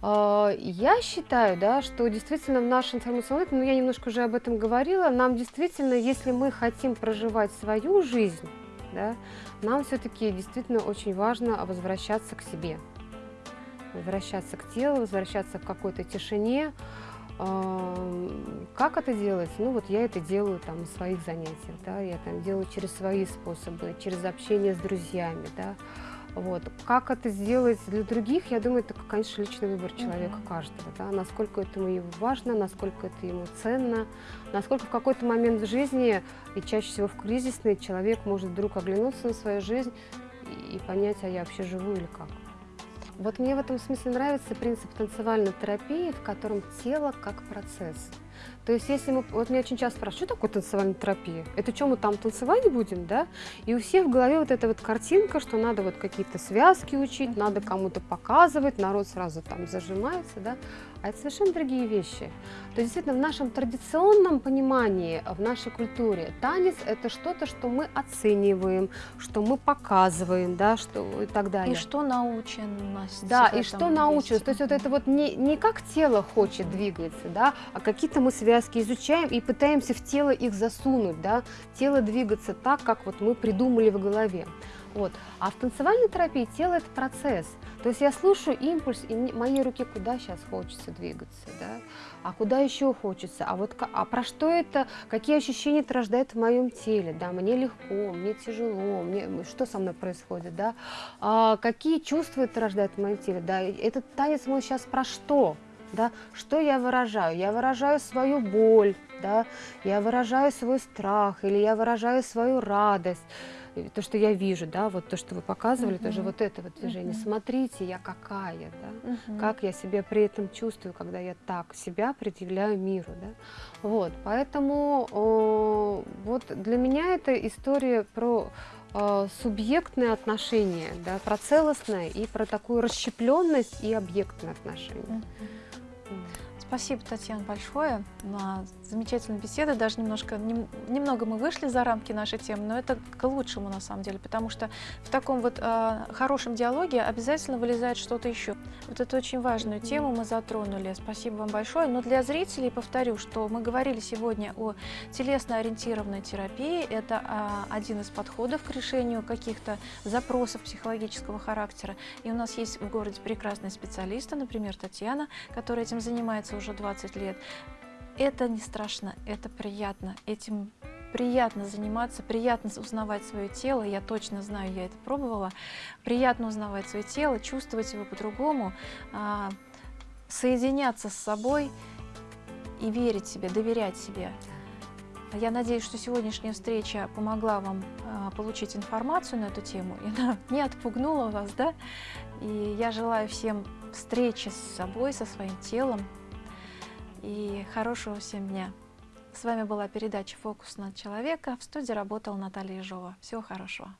А, Я считаю, да, что действительно в нашей информационной, ну я немножко уже об этом говорила, нам действительно, если мы хотим проживать свою жизнь, да, нам все-таки действительно очень важно возвращаться к себе, возвращаться к телу, возвращаться к какой-то тишине. Ам, Как это делать? Ну вот я это делаю там на своих занятиях, да, я там делаю через свои способы, через общение с друзьями, да. Вот. Как это сделать для других, я думаю, это, конечно, личный выбор человека Мгм. каждого, да, насколько это ему важно, насколько это ему ценно, насколько в какой-то момент в жизни, и чаще всего в кризисный, человек может вдруг оглянуться на свою жизнь и понять, а я вообще живу или как. Вот мне в этом смысле нравится принцип танцевальной терапии, в котором тело как процесс. То есть если мы, вот меня очень часто спрашивают, что такое танцевальная терапия? Это что, мы там танцевать будем, да? И у всех в голове вот эта вот картинка, что надо вот какие-то связки учить, надо кому-то показывать, народ сразу там зажимается, да? А это совершенно другие вещи. То есть действительно в нашем традиционном понимании, в нашей культуре танец это что-то, что мы оцениваем, что мы показываем, да, что и так далее. И что наученность. Да, в и что есть. То есть вот это вот не, не как тело хочет двигаться, да, а какие-то мы связки изучаем и пытаемся в тело их засунуть, да, тело двигаться так, как вот мы придумали в голове. Вот. А в танцевальной терапии тело – это процесс. То есть я слушаю импульс, и моей руке куда сейчас хочется двигаться, да? а куда еще хочется, а вот а про что это, какие ощущения это рождает в моем теле, да, мне легко, мне тяжело, мне, что со мной происходит, да, а какие чувства это рождает в моем теле, да, этот танец мой сейчас про что, да, что я выражаю, я выражаю свою боль, да, я выражаю свой страх или я выражаю свою радость, то, что я вижу, да, вот то, что вы показывали, тоже Мгм. вот это вот движение, Мгм. смотрите, я какая, да, Мгм. как я себя при этом чувствую, когда я так себя предъявляю миру. Да? Вот, поэтому э, вот для меня это история про э, субъектные отношения, да, про целостное и про такую расщепленность и объектные отношения. Мгм. Спасибо, Татьяна, большое на замечательную беседу. Даже немножко, нем- немного мы вышли за рамки нашей темы, но это к лучшему на самом деле, потому что в таком вот э, хорошем диалоге обязательно вылезает что-то еще. Вот эту очень важную тему мы затронули. Спасибо вам большое. Но для зрителей повторю, что мы говорили сегодня о телесно-ориентированной терапии. Это а, один из подходов к решению каких-то запросов психологического характера. И у нас есть в городе прекрасные специалисты, например, Татьяна, которая этим занимается уже 20 лет. Это не страшно, это приятно. Этим приятно заниматься, приятно узнавать свое тело. Я точно знаю, я это пробовала. Приятно узнавать свое тело, чувствовать его по-другому, а, соединяться с собой и верить себе, доверять себе. Я надеюсь, что сегодняшняя встреча помогла вам а, получить информацию на эту тему, и она не отпугнула вас, да? И я желаю всем встречи с собой, со своим телом, и хорошего всем дня. С вами была передача «Фокус на человека». В студии работала Наталья Ежова. Всего хорошего.